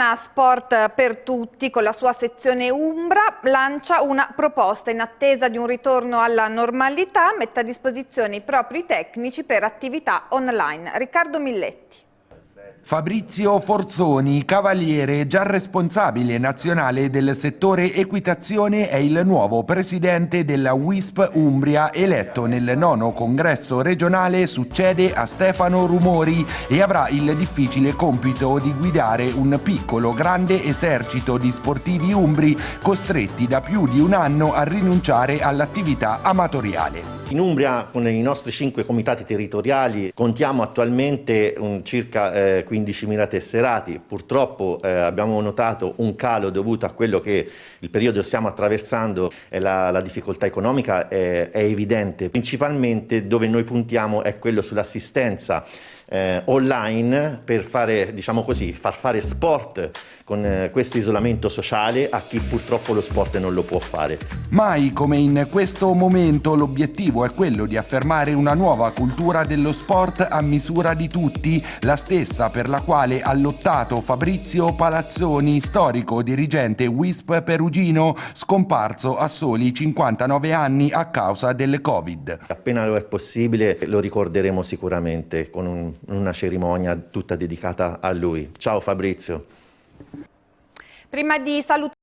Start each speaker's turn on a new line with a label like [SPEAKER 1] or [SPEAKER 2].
[SPEAKER 1] Sport per tutti con la sua sezione Umbra lancia una proposta in attesa di un ritorno alla normalità, mette a disposizione i propri tecnici per attività online. Riccardo Milletti.
[SPEAKER 2] Fabrizio Forzoni, cavaliere già responsabile nazionale del settore equitazione, è il nuovo presidente della WISP Umbria, eletto nel nono congresso regionale, succede a Stefano Rumori e avrà il difficile compito di guidare un piccolo grande esercito di sportivi umbri costretti da più di un anno a rinunciare all'attività amatoriale.
[SPEAKER 3] In Umbria con i nostri cinque comitati territoriali contiamo attualmente un circa eh, 15.000 tesserati, purtroppo eh, abbiamo notato un calo dovuto a quello che il periodo stiamo attraversando la, la difficoltà economica è, è evidente, principalmente dove noi puntiamo è quello sull'assistenza eh, online per fare, diciamo così, far fare sport con eh, questo isolamento sociale a chi purtroppo lo sport non lo può fare.
[SPEAKER 2] Mai come in questo momento l'obiettivo è quello di affermare una nuova cultura dello sport a misura di tutti, la stessa per la quale ha lottato Fabrizio Palazzoni, storico dirigente WISP Perugino, scomparso a soli 59 anni a causa del Covid.
[SPEAKER 3] Appena lo è possibile lo ricorderemo sicuramente con un, una cerimonia tutta dedicata a lui. Ciao Fabrizio.
[SPEAKER 1] Prima di salutare